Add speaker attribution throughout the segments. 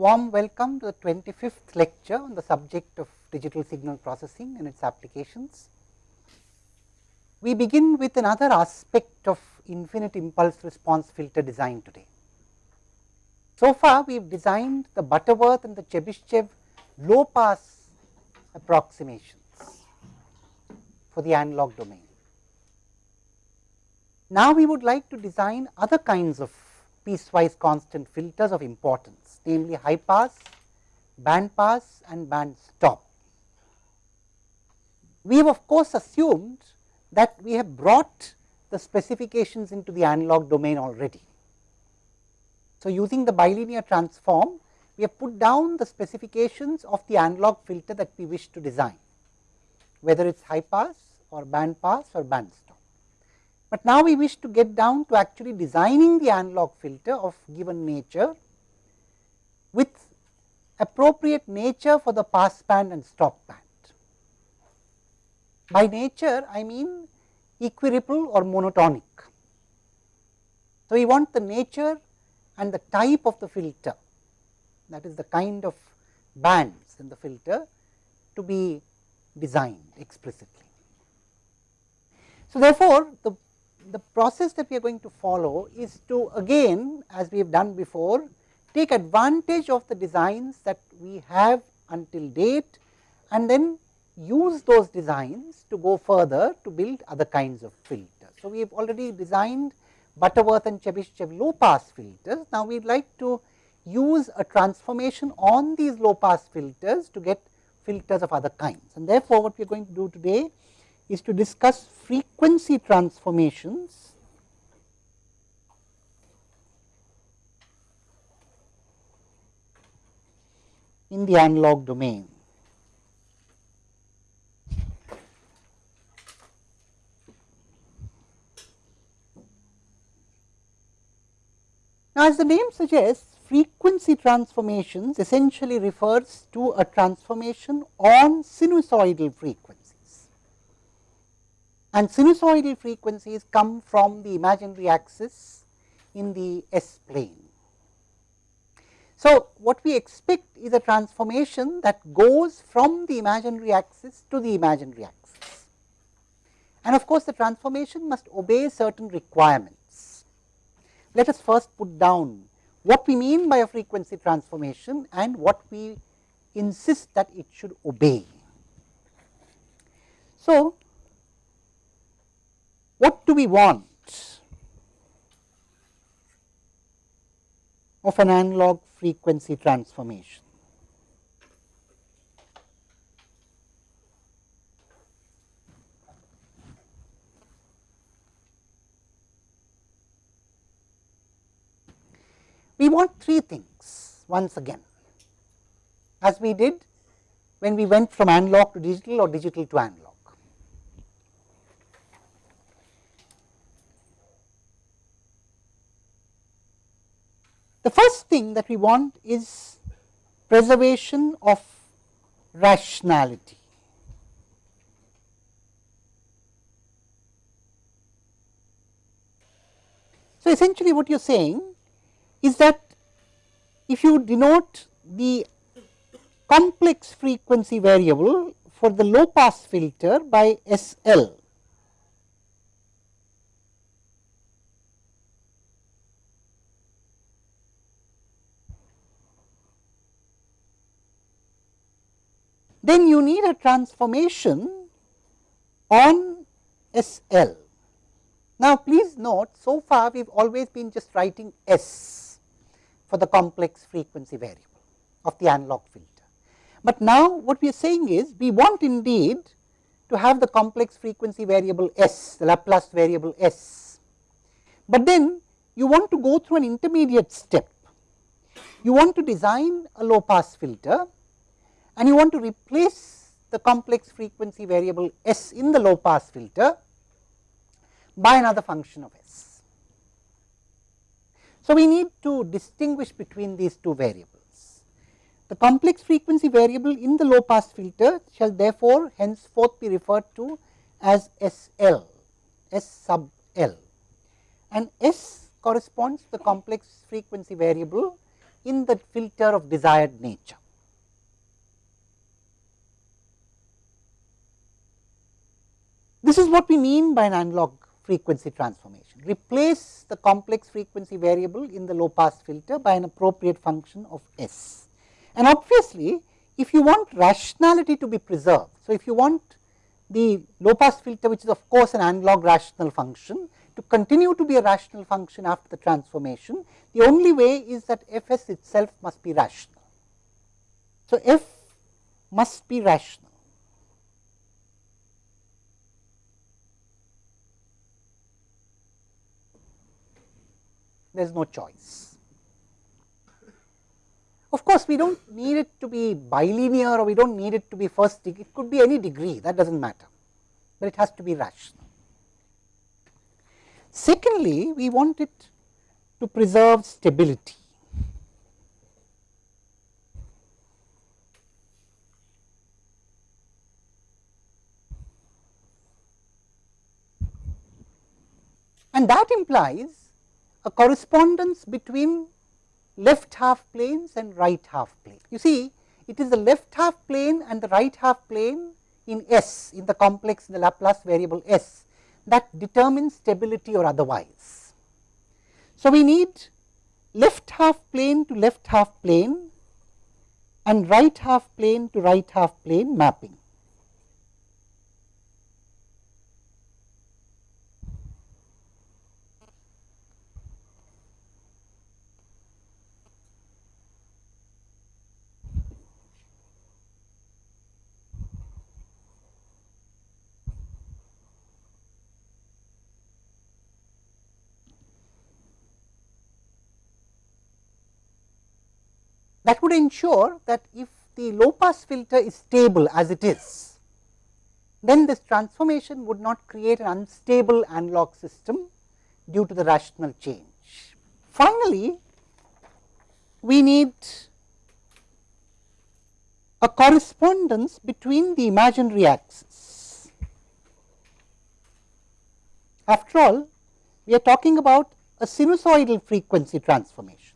Speaker 1: Warm welcome to the 25th lecture on the subject of digital signal processing and its applications. We begin with another aspect of infinite impulse response filter design today. So far, we have designed the Butterworth and the Chebyshev low pass approximations for the analog domain. Now, we would like to design other kinds of piecewise constant filters of importance, namely high pass, band pass and band stop. We have of course, assumed that we have brought the specifications into the analog domain already. So, using the bilinear transform, we have put down the specifications of the analog filter that we wish to design, whether it is high pass or band pass or band stop. But now we wish to get down to actually designing the analog filter of given nature with appropriate nature for the pass band and stop band. By nature, I mean equiripple or monotonic. So, we want the nature and the type of the filter that is the kind of bands in the filter to be designed explicitly. So, therefore, the the process that we are going to follow is to again as we have done before take advantage of the designs that we have until date and then use those designs to go further to build other kinds of filters. So, we have already designed Butterworth and Chebyshev low pass filters. Now, we would like to use a transformation on these low pass filters to get filters of other kinds and therefore, what we are going to do today is to discuss frequency transformations in the analog domain. Now, as the name suggests frequency transformations essentially refers to a transformation on sinusoidal frequency and sinusoidal frequencies come from the imaginary axis in the S plane. So, what we expect is a transformation that goes from the imaginary axis to the imaginary axis. And of course, the transformation must obey certain requirements. Let us first put down what we mean by a frequency transformation and what we insist that it should obey. So, what do we want of an analog frequency transformation? We want three things once again as we did when we went from analog to digital or digital to analog. The first thing that we want is preservation of rationality. So, essentially what you are saying is that if you denote the complex frequency variable for the low pass filter by S L then you need a transformation on S L. Now, please note so far we have always been just writing S for the complex frequency variable of the analog filter. But now, what we are saying is we want indeed to have the complex frequency variable S, the Laplace variable S. But then you want to go through an intermediate step. You want to design a low pass filter and you want to replace the complex frequency variable S in the low pass filter by another function of S. So, we need to distinguish between these two variables. The complex frequency variable in the low pass filter shall therefore, henceforth be referred to as S L, S sub L and S corresponds to the complex frequency variable in the filter of desired nature. This is what we mean by an analog frequency transformation. Replace the complex frequency variable in the low pass filter by an appropriate function of S. And obviously, if you want rationality to be preserved, so if you want the low pass filter which is of course an analog rational function to continue to be a rational function after the transformation, the only way is that f s itself must be rational. So, f must be rational. There is no choice. Of course, we do not need it to be bilinear or we do not need it to be first degree, it could be any degree that does not matter, but it has to be rational. Secondly, we want it to preserve stability. And that implies a correspondence between left half planes and right half plane. You see it is the left half plane and the right half plane in S in the complex in the Laplace variable S that determines stability or otherwise. So, we need left half plane to left half plane and right half plane to right half plane mapping. That would ensure that if the low pass filter is stable as it is, then this transformation would not create an unstable analog system due to the rational change. Finally, we need a correspondence between the imaginary axis. After all, we are talking about a sinusoidal frequency transformation.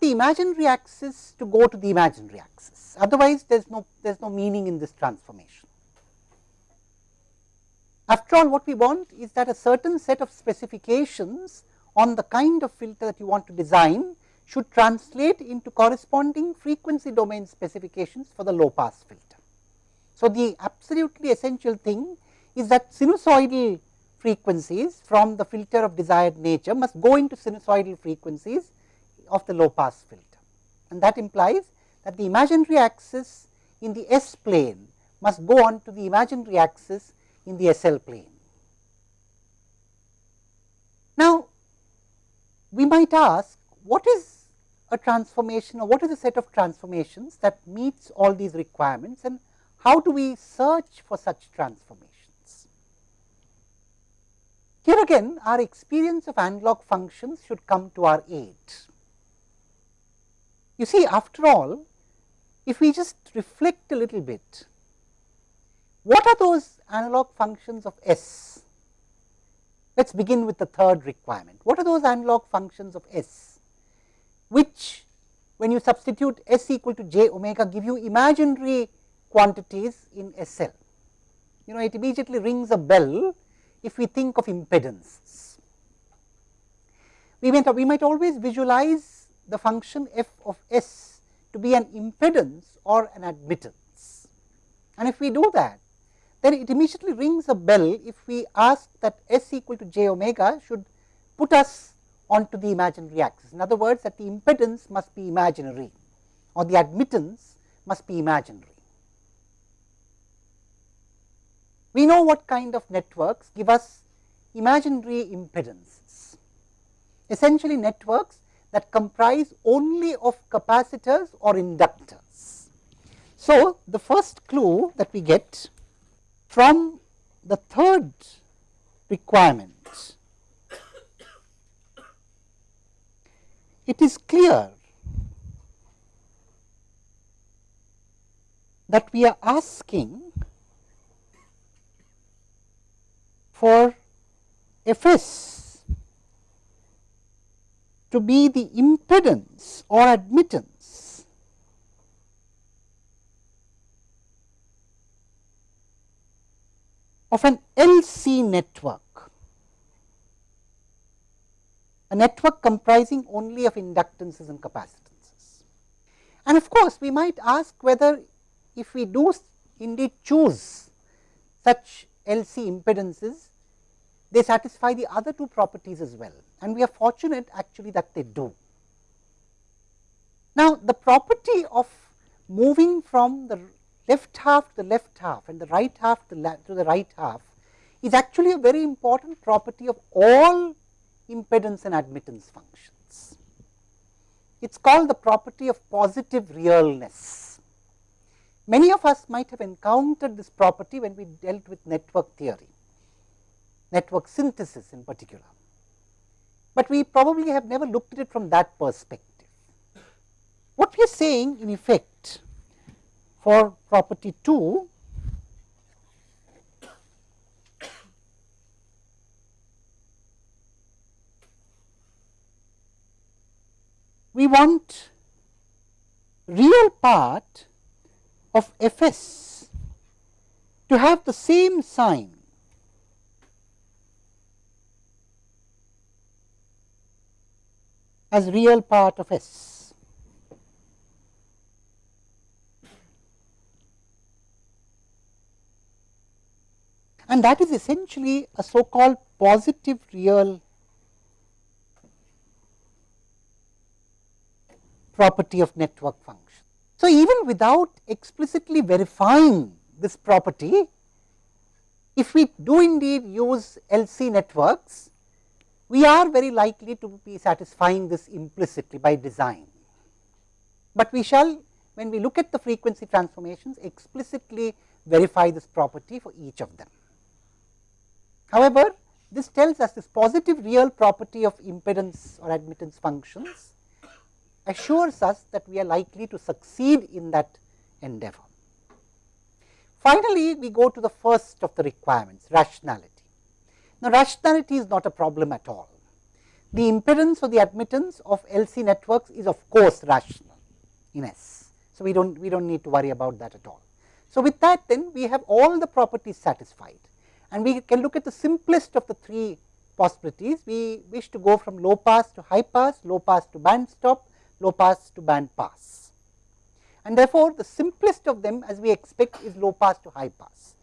Speaker 1: The imaginary axis to go to the imaginary axis, otherwise there is no there is no meaning in this transformation. After all what we want is that a certain set of specifications on the kind of filter that you want to design should translate into corresponding frequency domain specifications for the low pass filter. So, the absolutely essential thing is that sinusoidal frequencies from the filter of desired nature must go into sinusoidal frequencies of the low pass filter. And that implies that the imaginary axis in the S plane must go on to the imaginary axis in the SL plane. Now, we might ask what is a transformation or what is a set of transformations that meets all these requirements and how do we search for such transformations. Here again our experience of analog functions should come to our aid. You see after all if we just reflect a little bit, what are those analog functions of S? Let us begin with the third requirement. What are those analog functions of S, which when you substitute S equal to j omega give you imaginary quantities in SL. You know it immediately rings a bell if we think of impedances. We we might always visualize the function f of s to be an impedance or an admittance. And if we do that, then it immediately rings a bell if we ask that s equal to j omega should put us onto the imaginary axis. In other words, that the impedance must be imaginary or the admittance must be imaginary. We know what kind of networks give us imaginary impedances. Essentially networks that comprise only of capacitors or inductors. So, the first clue that we get from the third requirement, it is clear that we are asking for F s to be the impedance or admittance. Of an LC network. A network comprising only of inductances and capacitances. And of course, we might ask whether if we do indeed choose such LC impedances, they satisfy the other two properties as well and we are fortunate actually that they do. Now, the property of moving from the left half to the left half and the right half to, to the right half is actually a very important property of all impedance and admittance functions. It is called the property of positive realness. Many of us might have encountered this property when we dealt with network theory, network synthesis in particular, but we probably have never looked at it from that perspective. What we are saying in effect for property 2 we want real part of f s to have the same sign as real part of s. And that is essentially a so called positive real property of network function. So, even without explicitly verifying this property, if we do indeed use LC networks, we are very likely to be satisfying this implicitly by design. But we shall when we look at the frequency transformations explicitly verify this property for each of them. However, this tells us this positive real property of impedance or admittance functions assures us that we are likely to succeed in that endeavor. Finally, we go to the first of the requirements rationality. Now, rationality is not a problem at all. The impedance or the admittance of LC networks is of course rational in S. So, we do not we do not need to worry about that at all. So, with that then we have all the properties satisfied and we can look at the simplest of the three possibilities. We wish to go from low pass to high pass, low pass to band stop low pass to band pass. And therefore, the simplest of them as we expect is low pass to high pass.